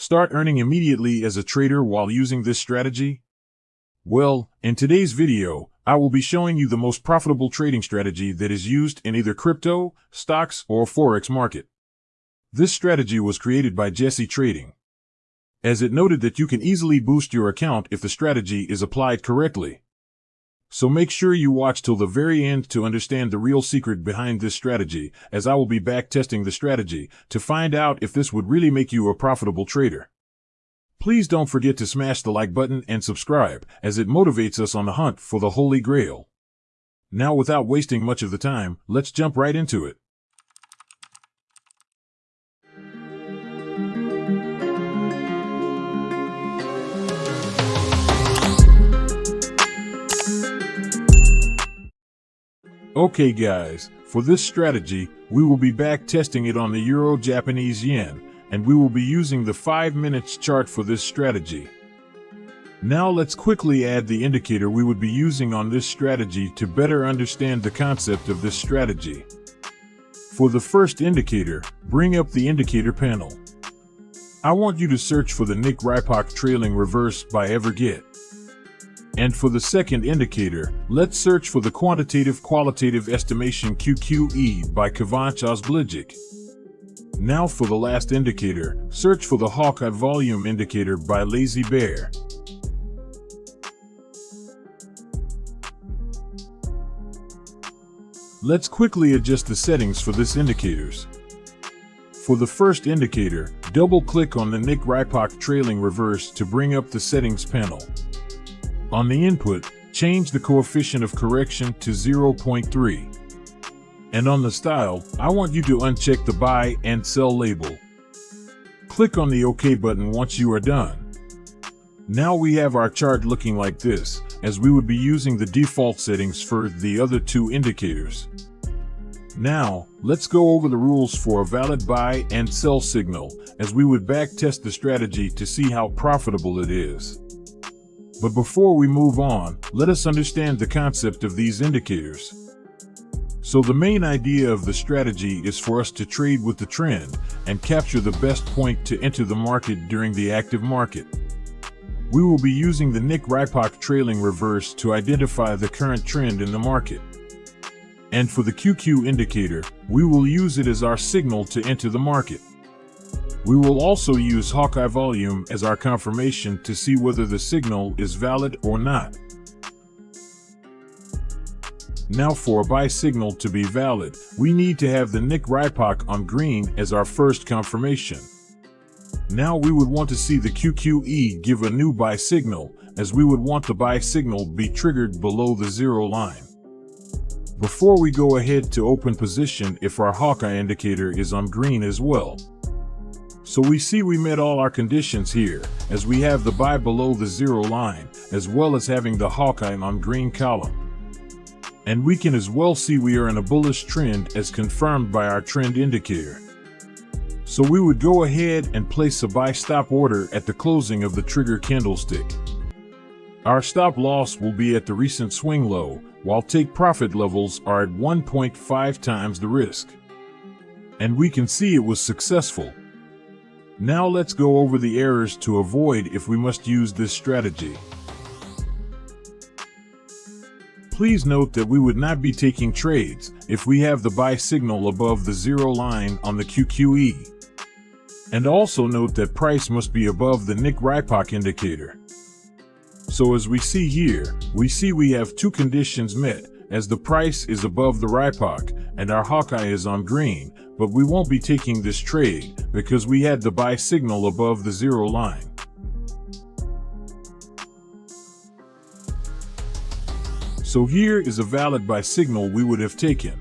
Start earning immediately as a trader while using this strategy? Well, in today's video, I will be showing you the most profitable trading strategy that is used in either crypto, stocks, or forex market. This strategy was created by Jesse Trading. As it noted that you can easily boost your account if the strategy is applied correctly. So make sure you watch till the very end to understand the real secret behind this strategy, as I will be back testing the strategy to find out if this would really make you a profitable trader. Please don't forget to smash the like button and subscribe, as it motivates us on the hunt for the Holy Grail. Now without wasting much of the time, let's jump right into it. Okay guys, for this strategy, we will be back testing it on the Euro Japanese Yen, and we will be using the 5 minutes chart for this strategy. Now let's quickly add the indicator we would be using on this strategy to better understand the concept of this strategy. For the first indicator, bring up the indicator panel. I want you to search for the Nick Rypock trailing reverse by Everget. And for the second indicator, let's search for the Quantitative Qualitative Estimation QQE by Kivanc Ozbilgic. Now for the last indicator, search for the Hawkeye Volume Indicator by Lazy Bear. Let's quickly adjust the settings for this indicators. For the first indicator, double-click on the Nick Rypock trailing reverse to bring up the settings panel. On the input, change the coefficient of correction to 0.3. And on the style, I want you to uncheck the buy and sell label. Click on the OK button once you are done. Now we have our chart looking like this, as we would be using the default settings for the other two indicators. Now, let's go over the rules for a valid buy and sell signal, as we would backtest the strategy to see how profitable it is. But before we move on, let us understand the concept of these indicators. So the main idea of the strategy is for us to trade with the trend and capture the best point to enter the market during the active market. We will be using the Nick Rypock trailing reverse to identify the current trend in the market. And for the QQ indicator, we will use it as our signal to enter the market. We will also use Hawkeye volume as our confirmation to see whether the signal is valid or not. Now for a buy signal to be valid, we need to have the Nick Rypock on green as our first confirmation. Now we would want to see the QQE give a new buy signal, as we would want the buy signal be triggered below the zero line. Before we go ahead to open position if our Hawkeye indicator is on green as well. So we see we met all our conditions here, as we have the buy below the zero line, as well as having the Hawkeye on green column. And we can as well see we are in a bullish trend as confirmed by our trend indicator. So we would go ahead and place a buy stop order at the closing of the trigger candlestick. Our stop loss will be at the recent swing low, while take profit levels are at 1.5 times the risk. And we can see it was successful, now let's go over the errors to avoid if we must use this strategy. Please note that we would not be taking trades if we have the buy signal above the zero line on the QQE. And also note that price must be above the Nick Rypock indicator. So as we see here, we see we have two conditions met, as the price is above the Rypock and our Hawkeye is on green, but we won't be taking this trade because we had the buy signal above the zero line. So here is a valid buy signal we would have taken.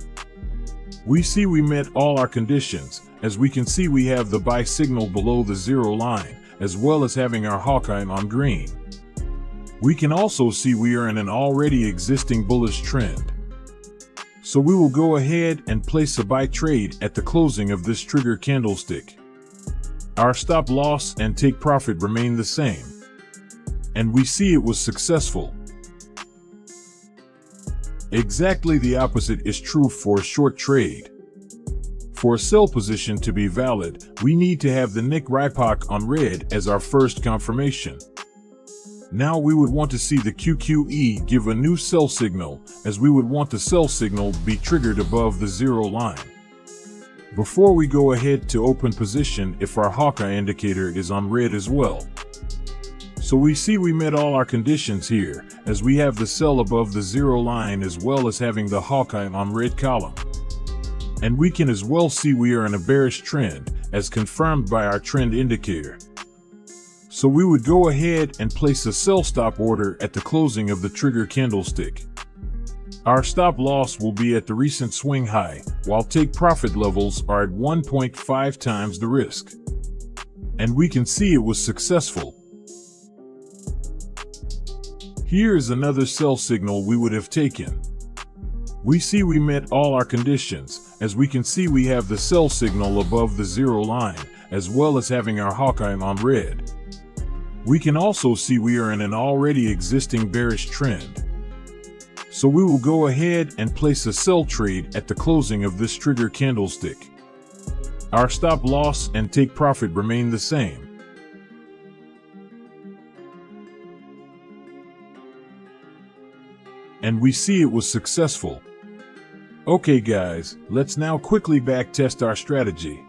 We see we met all our conditions, as we can see we have the buy signal below the zero line, as well as having our Hawkeye on green. We can also see we are in an already existing bullish trend. So we will go ahead and place a buy trade at the closing of this trigger candlestick. Our stop loss and take profit remain the same. And we see it was successful. Exactly the opposite is true for a short trade. For a sell position to be valid, we need to have the Nick Rypock on red as our first confirmation. Now we would want to see the QQE give a new sell signal, as we would want the sell signal be triggered above the zero line. Before we go ahead to open position if our Hawkeye indicator is on red as well. So we see we met all our conditions here, as we have the sell above the zero line as well as having the Hawkeye on red column. And we can as well see we are in a bearish trend, as confirmed by our trend indicator. So we would go ahead and place a sell stop order at the closing of the trigger candlestick. Our stop loss will be at the recent swing high, while take profit levels are at 1.5 times the risk. And we can see it was successful. Here is another sell signal we would have taken. We see we met all our conditions, as we can see we have the sell signal above the zero line, as well as having our Hawkeye on red. We can also see we are in an already existing bearish trend. So we will go ahead and place a sell trade at the closing of this trigger candlestick. Our stop loss and take profit remain the same. And we see it was successful. Okay guys, let's now quickly backtest our strategy.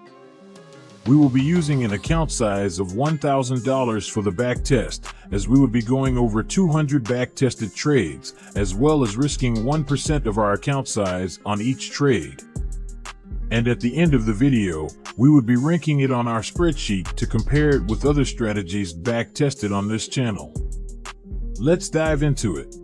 We will be using an account size of $1,000 for the back test, as we would be going over 200 back-tested trades, as well as risking 1% of our account size on each trade. And at the end of the video, we would be ranking it on our spreadsheet to compare it with other strategies back-tested on this channel. Let's dive into it.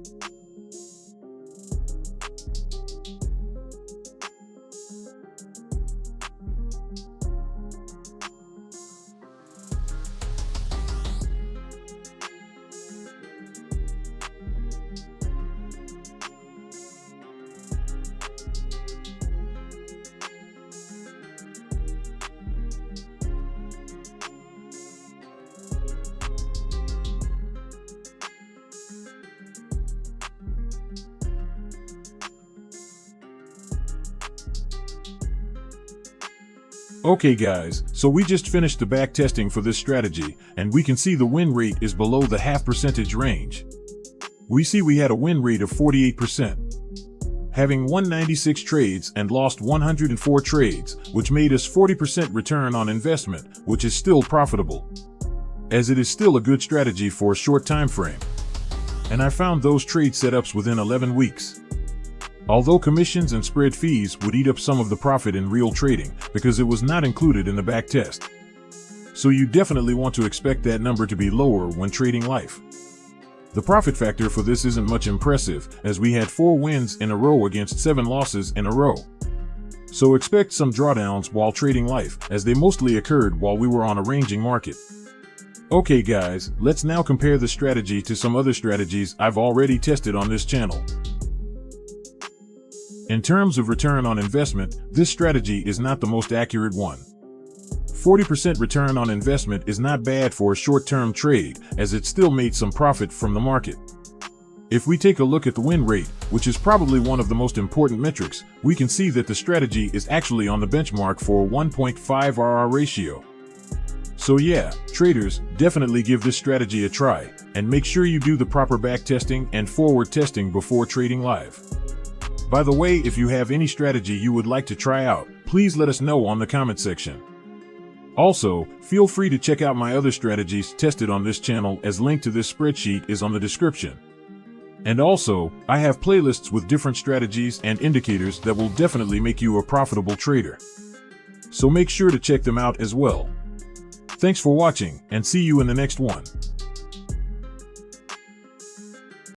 Okay guys, so we just finished the back testing for this strategy, and we can see the win rate is below the half percentage range. We see we had a win rate of 48%. Having 196 trades and lost 104 trades, which made us 40% return on investment, which is still profitable. As it is still a good strategy for a short time frame. And I found those trade setups within 11 weeks. Although commissions and spread fees would eat up some of the profit in real trading because it was not included in the back test. So you definitely want to expect that number to be lower when trading life. The profit factor for this isn't much impressive as we had 4 wins in a row against 7 losses in a row. So expect some drawdowns while trading life as they mostly occurred while we were on a ranging market. Okay guys, let's now compare the strategy to some other strategies I've already tested on this channel. In terms of return on investment, this strategy is not the most accurate one. 40% return on investment is not bad for a short-term trade, as it still made some profit from the market. If we take a look at the win rate, which is probably one of the most important metrics, we can see that the strategy is actually on the benchmark for a 1.5 RR ratio. So yeah, traders, definitely give this strategy a try, and make sure you do the proper back testing and forward testing before trading live. By the way, if you have any strategy you would like to try out, please let us know on the comment section. Also, feel free to check out my other strategies tested on this channel as link to this spreadsheet is on the description. And also, I have playlists with different strategies and indicators that will definitely make you a profitable trader. So make sure to check them out as well. Thanks for watching and see you in the next one.